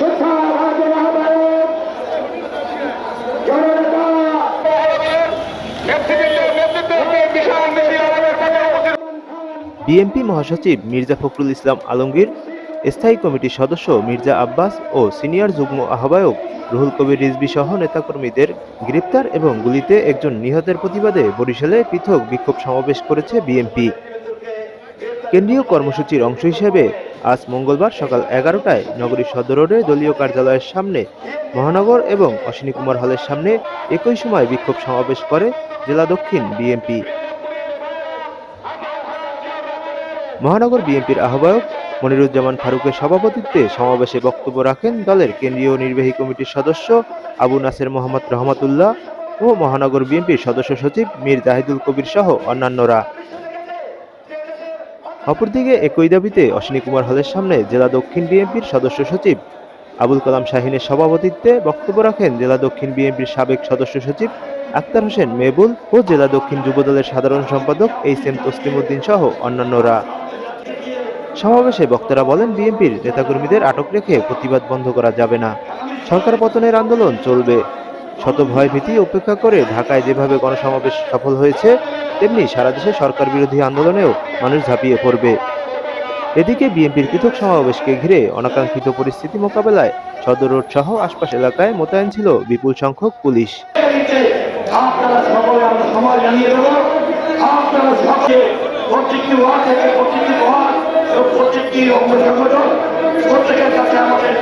BNP মহাসচিব মির্জা ফখরুল ইসলাম আলমগীর, স্থায়ী কমিটির সদস্য মির্জা আব্বাস ও সিনিয়র যুগ্ম আহ্বায়ক রুহুল কবির রিজবি সহ নেতাকর্মীদের গ্রেপ্তার এবং গুলিতে একজন নিহতের প্রতিবাদে বরিশালে পৃথক বিক্ষোভ সমাবেশ করেছে বিএনপি। কেন্দ্রীয় কর্মসূচির অংশ হিসেবে আজ মঙ্গলবার সকাল এগারোটায় নগরীর সদর রোডে দলীয় কার্যালয়ের সামনে মহানগর এবং অশ্বিনী কুমার হলের সামনে একই সময় বিক্ষোভ সমাবেশ করে জেলা দক্ষিণ বিএনপি। মহানগর বিএনপির আহ্বায়ক মনিরুজ্জামান ফারুকের সভাপতিত্বে সমাবেশে বক্তব্য রাখেন দলের কেন্দ্রীয় নির্বাহী কমিটির সদস্য আবু নাসের মোহাম্মদ রহমাতুল্লাহ ও মহানগর বিএনপির সদস্য সচিব মীর জাহিদুল কবির সহ অন্যান্যরা। অপরদিকে, একই দাবিতে অশ্বিনী কুমার হলের সামনে জেলা দক্ষিণ বিএনপির সদস্য সচিব আবুল কালাম শাহিনের সভাপতিত্বে বক্তব্য রাখেন জেলা দক্ষিণ বিএনপির সাবেক সদস্য সচিব আক্তার হোসেন মেবুল ও জেলা দক্ষিণ যুবদলের সাধারণ সম্পাদক এইচ এম তসলিমউদ্দিন সহ অন্যান্যরা। সমাবেশে বক্তারা বলেন, বিএনপির নেতাকর্মীদের আটক রেখে প্রতিবাদ বন্ধ করা যাবে না। সরকার পতনের আন্দোলন চলবে। শত ভয় ভীতি উপেক্ষা করে ঢাকায় যেভাবে গণসমাবেশ সফল হয়েছে তেমনি সারা দেশে সরকার বিরোধী আন্দোলনেও মানুষ ঝাঁপিয়ে পড়বে। এদিকে বিএনপির পৃথক সমাবেশকে ঘিরে অনাকাঙ্ক্ষিত পরিস্থিতি মোকাবেলায় সদর রোড সহ আশপাশ এলাকায় মোতায়েন ছিল বিপুল সংখ্যক পুলিশ। প্রত্যেকটি থেকে প্রত্যেকটি অঙ্গ সংগঠন প্রত্যেকের কাছে আমাদের